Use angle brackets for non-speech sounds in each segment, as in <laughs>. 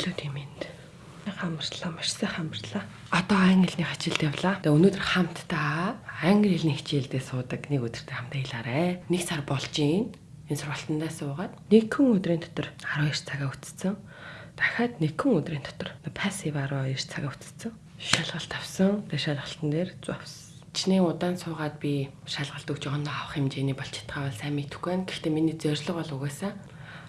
өглөө тийм энд. Хамарлаа, маш сайн хамарлаа. Одоо англиний хичээлд явлаа. Тэгээ өнөөдөр хамтдаа англи хэлний хичээлдээ суудаг нэг өдөртөө хамтдаа хэлээрэ. Нэг сар болж гин. Энэ сургалтандаа суугаад нэг хүн өдрийн дотор 12 цагаа үтцсэн. Дахиад нэг хүн өдрийн дотор пассив 12 цагаа үтцсэн. Шалгалт авсан. Тэгээ шалгалтын дээр зовсон. Чиний удаан суугаад би шалгалт өгч ондоо авах хэмжээний болж чадхаа бол сайн мэдэхгүй байна. Гэхдээ миний зорилго бол угаасаа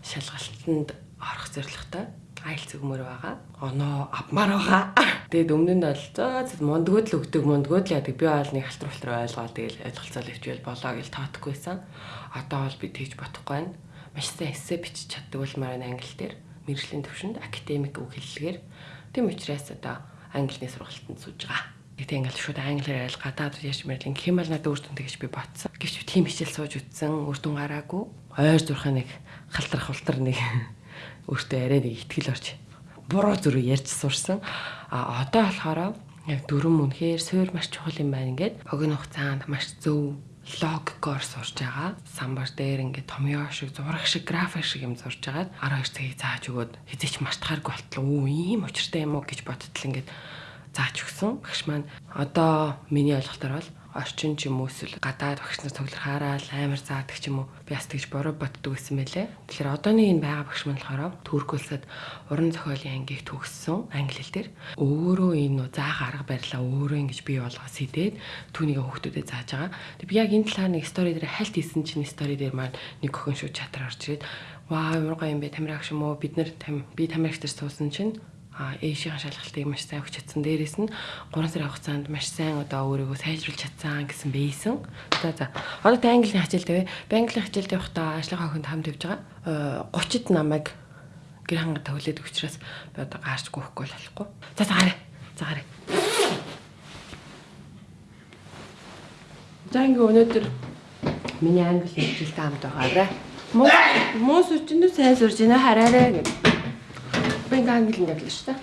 шалгалтанд орох зорилготой айлц өгмөр байгаа. Оноо авмаар байгаа. <laughs> Тэгээд өмнө нь бол зөө мундгууд л өгдөг мундгууд л яадаг. Би бол нэг халтар халтар ойлгоод тэгэл ойлголцоо ивчвэл болоо гэж таадахгүйсэн. Одоо бол би тэгж бодохгүй байна. Маш сайн эссе бичиж чаддаг бол маань англи дээр мэрэгжлийн төвшөнд академик үг хэллэгээр тийм учраас одоо англиний сургалтанд сууж байгаа. Гэтэ ингээл шууд англиар айл гадаад яш мэрлийн хэмэл надад өөртөө тэгж би бодсон. Гэвч тийм хичээл сууж үтсэн, үрдүн гараагүй. Ойр зурхаа нэг халтар халтар нэг <laughs> өөртөө арай нэг ихтгэл орж буруу зүрх ярьж сурсан. А одоо болохоор яг дөрөв үнэхээр суур маш чухал юм байна ингээд богино хугацаанд маш зөв логикоор сурж байгаа. Самбар дээр ингээд томьёо шиг, зураг шиг, график шиг юм сурж агаад 12 цагийг зааж өгөөд хизээч мартахааргүй болтлоо. Үу ийм учиртай юм уу гэж бодтол ингээд зааж өгсөн. Багш маань одоо миний ойлголтоор бол орчин ч юм уу эсвэл гадаад багш нар цуглар хараад амар заадаг ч юм уу би бас тэгж бороо боддог гэсэн мэлээ. Тэгэхээр одооны энэ байгаа багш маань болохоор Туркулсад уран зохиолын ангийг төгссөн англи хэл дээр өөрөө энэ заах арга барилаа өөрөө ингэж бий болгоос идээд түүнийг хүүхдүүдэд зааж байгаа. Тэг би яг энэ талаар нэг стори дээр хальт хийсэн чинь стори дээр маань нэг охин шүү чатар орж ирээд ваа ямар гоё юм бэ тамирагч юм уу бид нар би тамирагч дээр суусан чинь ээшийн шалгалтыг маш сайн өгч чадсан. Дээрээс нь 3 сарын хугацаанд маш сайн одоо өөрийгөө сайжруулж чадсан гэсэн бэйсэн. За за. Одоо та английн хичээлд вэ? Би английн хичээлд явахдаа ажлынхаа хүнд хамт явж байгаа. 30-д намайг гэр хангад төвлөд өгчраас би одоо гаарч гүйхгүй болохгүй. За за гараа. За гараа. За ингээ өнөөдөр миний англи хичээлтэй хамт байгаарай. Муу муу сүчэндээ сайн сурж байна хараарай гэдэг. Би ингээ англи явлаа шүү дээ.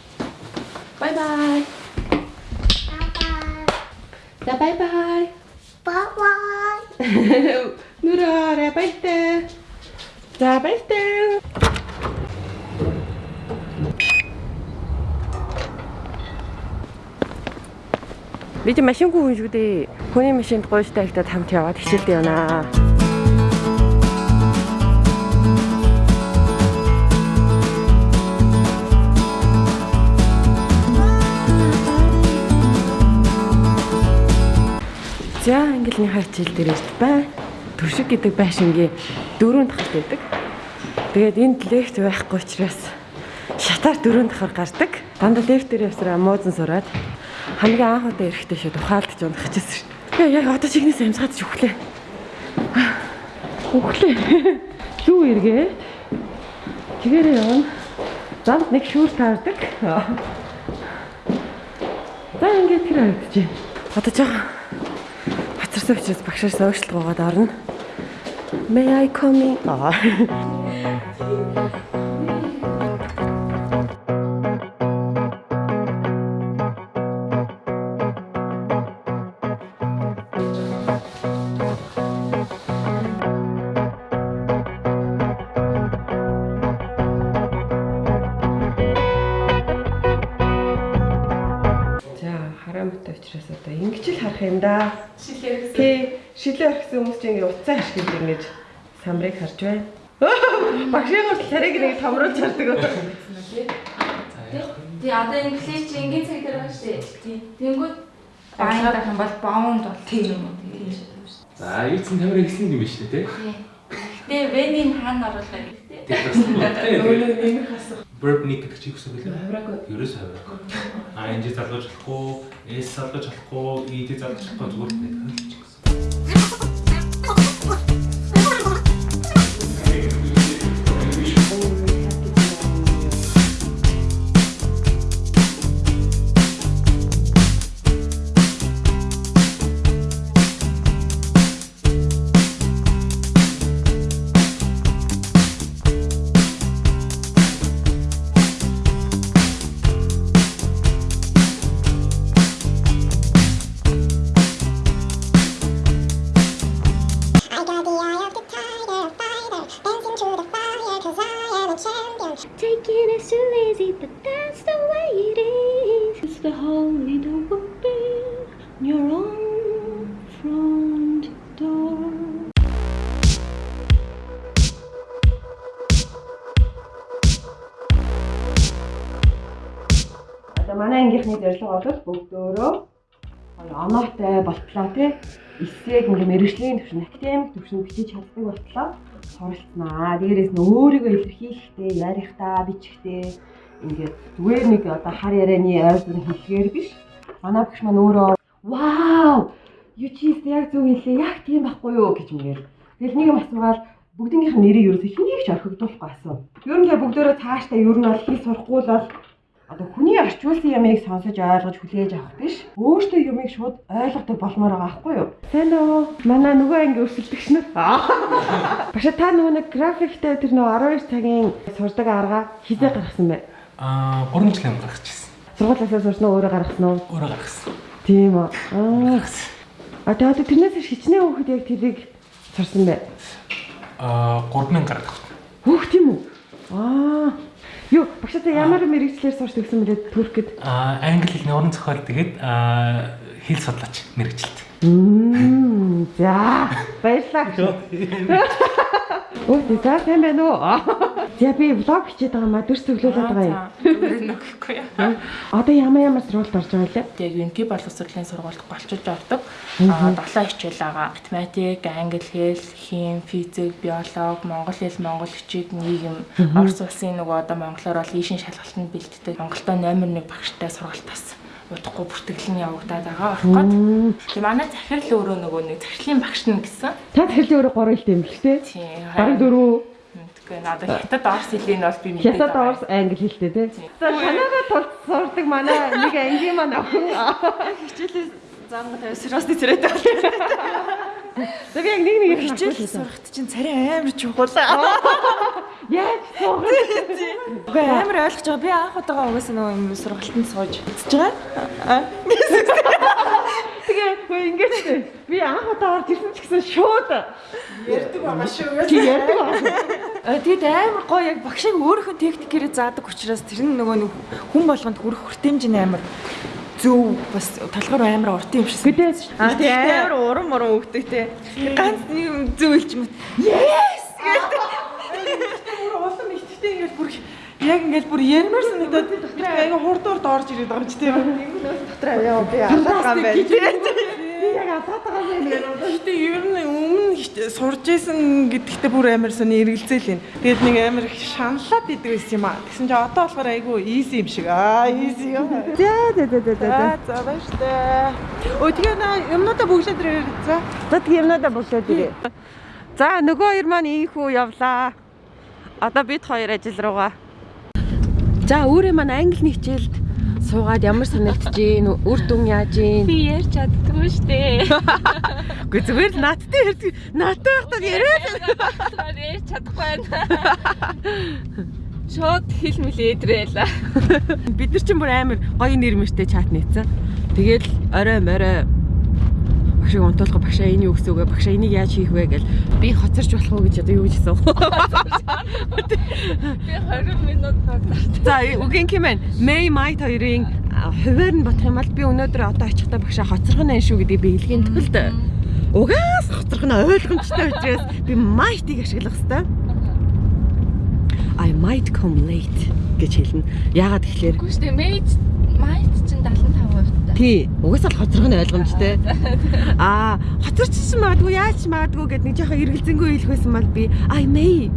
Бай бай. За бай бай. Bye bye. Нүрээрээ баяртай. За баяртай. Би ч машингүй хүн шүү дээ. Хүний машинд гойжтай ихтэй хамт яваад хичээлд явнаа. За ангилны хачил дээр ирд бай. Төршиг гэдэг байшингийн дөрөв дахь байдаг. Тэгээд энд лефт байхгүй учраас шатаар дөрөв дахаар гардаг. Дандаа лефт дээр явсараа муузан сураад хамгийн анх удаа эрэхтэй шүү тухаалдж унах гэжсэн шүү. Яа яг одоо чигнээс амсгаад ч өглөө. Өглөө. <laughs> Юу эргээ? Тэгээрээ явна. Замд нэг шүүр таардаг. За ингээд тэр харагдаж байна. Одоо жоохон Бацарсан учраас багшаас өөшлөгөөд орно. May I come in? За хараамтай учраас одоо ингэж л харах юм да. Гэсэн. Тий, шилээ орхисон хүмүүс чинь ингээ уцаа ашиглаж ингэж самрыг харж байна. <laughs> Багшийн гол царайг нэг томруулж хардаг. Тий одоо инглиш чи ингийн цаг дээр байгаа шүү дээ. Тий. Тэнгүүд баан байх юм бол баунд бол тийм юм уу тийм. За, юуцэн тамир ихсэн юм биш үү те? Гэтэ венийн хаана оруулах юм бэ? Өөрөө нэмэх асах. Verb нэг гэдэг чи юусэн бэлээ? Хавраагүй. Ерөөс хавраагүй. ING залгаж болохгүй, S залгаж болохгүй, ED залгаж болохгүй зүгээр нэг Taking it so easy, but that's the way it is. It's the holy open your own front door. Одоо манай ангийнхны зорилго бол бүгдөө оноотой болтлоо тий. Эсээг ингээ мэрэгжлийн төвшин, академик төвшин бичиж чаддаг болтлоо суралцнаа. Дээрээс нь өөрийгөө илэрхийлэхдээ, ярихдаа, бичгтээ ингээд зүгээр нэг одоо хар ярианы ойрхон хэлгээр биш. Манай багш маань өөрөө вау! Юу чи яг зөв хэлээ. Яг тийм байхгүй юу гэж мгил. Тэгэл нэг юм асуугаад бүгднийх нь нэрийг ерөөсөө хэнийг ч орхигдуулахгүй асуу. Ер нь л бүгдөө цаашдаа ер нь бол хэл сурахгүй л бол одоо хүний орчуулсан ямыг сонсож ойлгож хүлээж авах биш. Өөртөө юмыг шууд ойлгодог болмоор байгаа байхгүй юу? Сайн уу? Манай нөгөө анги өрсөлдөгч нар. Баша та нөгөө нэг графиктэй тэр нөгөө 12 цагийн сурдаг арга хизээ гаргасан бай. Аа 3 жилийн гаргачихсан. Сургуулиасаа сурсан өөрөө гаргасан уу? Өөрөө гаргасан. Тийм. Аа. А тэгээд тэрнээс хичнээн хүүхэд яг тэрийг сурсан бай. Аа 3000 гаргах. Хөөх тийм үү? Аа. Юу, багшаа ямар мэрэгчлэр сурч төгсөн мөлий Туркэд? Аа англи хэлний уран зохиол тэгээд аа хэл судлаач мэрэгчлээ. Мм. За, <laughs> баярлалаа. Оо, за сайн байна уу? За би влог хийгээд байгаа маа дүрс төглүүлээд байгаа юм. Нөхөхгүй яа. Одоо ямар ямар сургуульд орж байгаа лээ? Яг Юнки боловсролын сургуульд голчилж ордог. Аа 7 хичээл байгаа. Математик, англи хэл, хим, физик, биолог, монгол хэл, монгол хичээл нийгэм, орос улсын нөгөө одоо монголоор бол ийшин шалгалтанд бэлттэй. Монголдо номер 1 багштай сургалт бас удахгүй бүртгэл нь явагдаад байгаа байхгүй. Тэгээ манай захирал өөрөө нөгөө нэг захирлын багш нь гэсэн. Та захирлын өөрөө 3 хил юм л тээ. Тийм. Бараг 4 Гэхдээ надад хятад орс хэлийг бол би мэдээд байна. Хятад орс англи хэлтэй тий. За танайгаа тулд сурдаг манай нэг ангийн маань охин хичээлээс заамга тавьс сэрвэст зэрэг тавьсан. За би яг нэг нэг хичээл сурахт чинь царай амар чухал. Яаж сурах вэ? Үгүй амар ойлгож байгаа. Би анх удаага угаасаа нөгөө юм сургалтанд сууж үзэж байгаа. Тэгээ хөө ингэж би анх удаа орж ирсэн ч гэсэн шууд Ярддаг байгаа шүү. чи ярьдаг байна. А тэгэд амар гоё яг багшийн өөрийнхөө техникээрээ заадаг учраас тэр нь нөгөө нэг хүн болгонд хүрэх хүртээмж нь амар зөв бас толгоор амар урт юм шиг. Гэтэ А тий амар уран муран өгдөг те. Ганц нэг зөв хэлчих юм. Yes гэдэг. улам ихтэй ингээд бүр яг ингээд бүр ярмаар санагдаад би аяга хурд хурд орж ирээд байгаа юм чи тийм Дотор аваа би алгаа байна. би яг атаад байгаа юм яг Гэтэ ер нь өмнө сурж исэн гэдэгтээ бүр амар сони эргэлзээл юм. Тэгээд нэг амар их шаналаад идэг байсан юм аа. Тэгсэн чи одоо болохоор айгүй easy юм шиг. Аа easy юм. За за за за за. За за баяр штэ. Өө тэгээ на юмнуудаа бүгдээ дээр за. За тэг юмнуудаа бүлээд ирээ. За нөгөө хоёр маань ийхүү явлаа. Одоо бид хоёр ажил руугаа. За өөрөө маань англи хичээлд суугаад ямар санагдаж гин үр дүн яаж гин. Би ярьж чаддгүй штэ. Үгүй зүгээр л наадтай ярьдаг. Наадтай байхдаа яриад. Ярьж чадахгүй байна. Шууд хэл мэлээдрээл. Бид нар чинь бүр амар гоё нэр мэртэй чат нээсэн. Тэгэл орой морой багшиг унтуулга багшаа энэ юу гэсэн үг вэ? Багшаа энийг яаж хийх вэ гэл би хоцорч болох уу гэж одоо юу гэж асуув. Би 20 минут багтаа. За үгийн хэмээн Мэй Майт хоёрын хуваар нь бодох юм бол би өнөөдөр одоо очихдаа багшаа хоцорхон байна шүү гэдэг би илгийн төгөлд угаас хоцорхон ойлгомжтой учраас би Майтыг ашиглах хэвээр. I might come late гэж хэлнэ. Яагаад тэгэхээр Үгүй штэ мейд майт чинь 75% та. Тий, угаасаа л хоцрох нь ойлгомжтой. <laughs> Аа, хоцорчсон магадгүй яаж ч магадгүй гэд нэг жоохон эргэлзэнгүй хэлэх байсан бол би I may.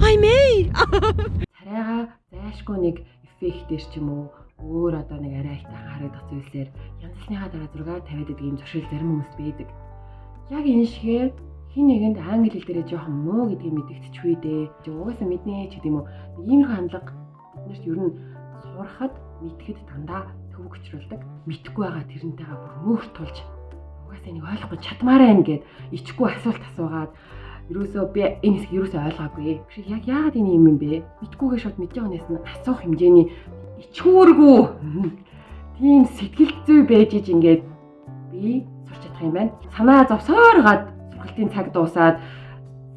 I may. <laughs> Царайга зайшгүй нэг эффектээр ч юм уу өөр одоо нэг арай их харагдах зүйлсээр янз бүрийнхаа дараа 6 50 гэдэг ийм зуршил зарим хүмүүс байдаг. Яг энэ шигээр хин нэгэнд англи хэл дээрээ жоохон муу гэдгийг мэдэгдчихвээ дээ. Угаасаа мэднэ ч гэдэг юм уу. Иймэрхүү хандлага биднэрт ер нь сурахад мэдхэд дандаа төв өчрүүлдэг. Мэдхгүй байгаа тэрнтэйгээ бүр мөөх тулж угаасаа нэг ойлгохгүй чадмаар байна гэд ичгүй асуулт асуугаад ерөөсөө би энэ хэсгийг ерөөсөө ойлгоогүй. Биш яг яагаад энэ юм юм бэ? Мэдгүйгээ шууд байгаа нэс нь асуух хэмжээний ичгүүргүй. <laughs> Тийм сэтгэл зүй байж иж ингээд би сурч чадах юм байна. Санаа зовсоор гад сургалтын цаг дуусаад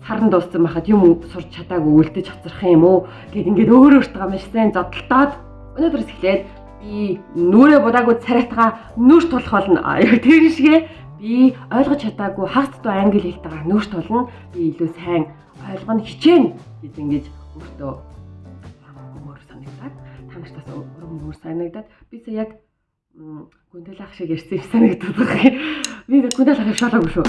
сарн дууссан байхад юм сурч чадаагүй үлдэж хоцрох юм уу гэд ингээд өөр өөртөө маш сайн зодтолтоод өнөөдрөөс эхлээд би нүрэ будаагүй царайтгаа нүрт тулах болно. Тэр шигэ би ойлгож чадаагүй хагас дуу англи хэлтэйгээ нүрт тулна. Би илүү сайн ойлгоно хичээнэ гэж ингэж өөртөө өөр санагдаад та нартаас урам өөр санагдаад би сая яг гүндэл ах шиг ярьсан юм санагдаад байгаа. Би гүндэл ах шалаагүй шүү.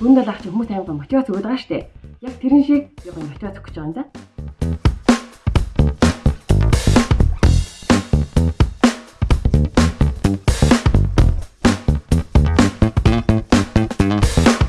Гүндэл ах чинь хүмүүс аймаг мотивац өгöd байгаа штэ. Яг тэрэн шиг яг мотивац өгч байгаа юм да.